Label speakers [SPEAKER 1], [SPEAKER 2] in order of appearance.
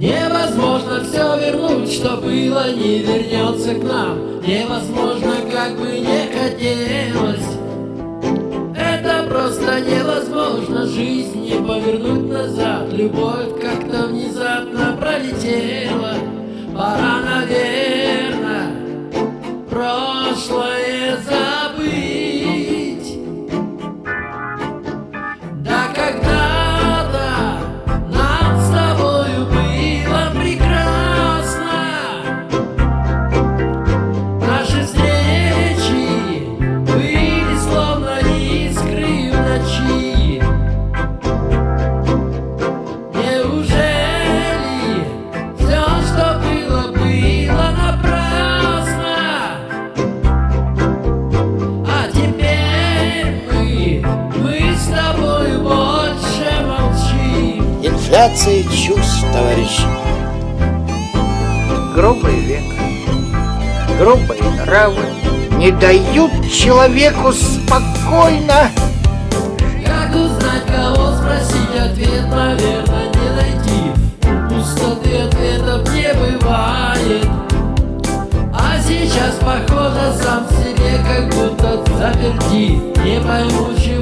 [SPEAKER 1] Невозможно все вернуть, что было, не вернется к нам. Невозможно, как бы не хотелось. Это просто невозможно, жизнь не повернуть назад. Любовь как-то внезапно пролетела. Пора, наверное,
[SPEAKER 2] Инфляция чувств, товарищи.
[SPEAKER 3] Грубый век, грубые нравы не дают человеку спокойно.
[SPEAKER 1] Как узнать, кого спросить, ответ, наверное, не найти. У Пустоты ответов не бывает. А сейчас, похоже, сам себе как будто заперти. Не пойму, чего